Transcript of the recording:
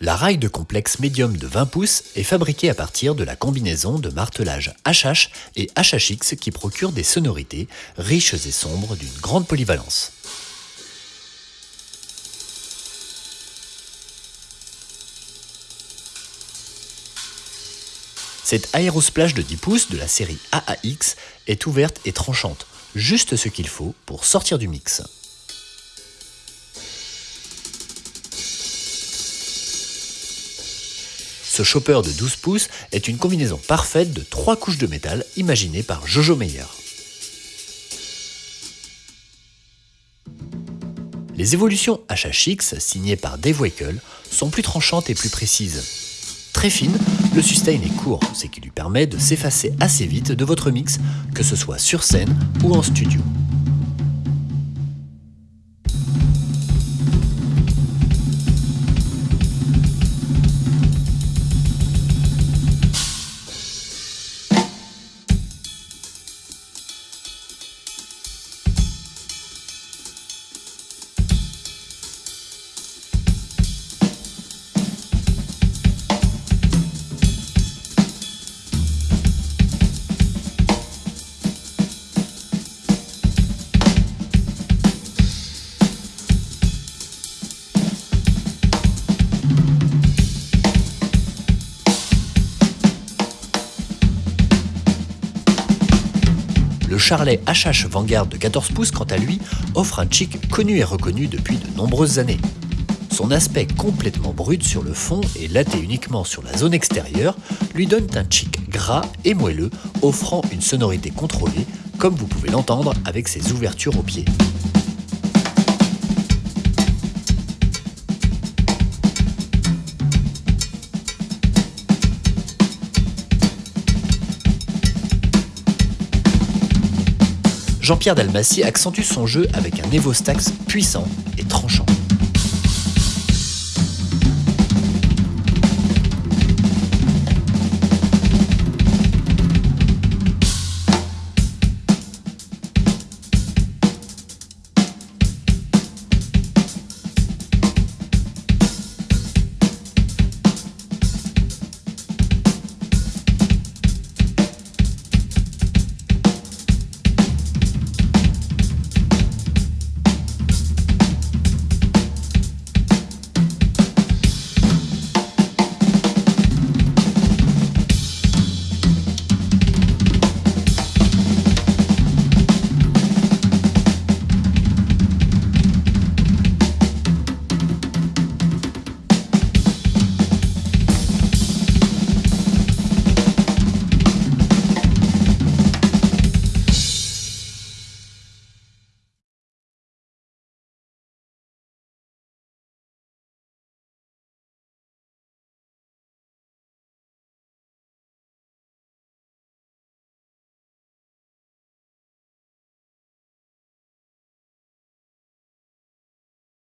La raille de complexe médium de 20 pouces est fabriquée à partir de la combinaison de martelage HH et HHX qui procure des sonorités riches et sombres d'une grande polyvalence. Cette aérosplash de 10 pouces de la série AAX est ouverte et tranchante, juste ce qu'il faut pour sortir du mix. Ce chopper de 12 pouces est une combinaison parfaite de trois couches de métal imaginées par Jojo Meyer. Les évolutions HHX signées par Dave Wackel sont plus tranchantes et plus précises. Très fine, le sustain est court, ce qui lui permet de s'effacer assez vite de votre mix, que ce soit sur scène ou en studio. Le Charlet HH Vanguard de 14 pouces, quant à lui, offre un chic connu et reconnu depuis de nombreuses années. Son aspect complètement brut sur le fond et laté uniquement sur la zone extérieure lui donne un chic gras et moelleux, offrant une sonorité contrôlée, comme vous pouvez l'entendre avec ses ouvertures au pied. Jean-Pierre Dalmacy accentue son jeu avec un Evo Stax puissant et tranchant.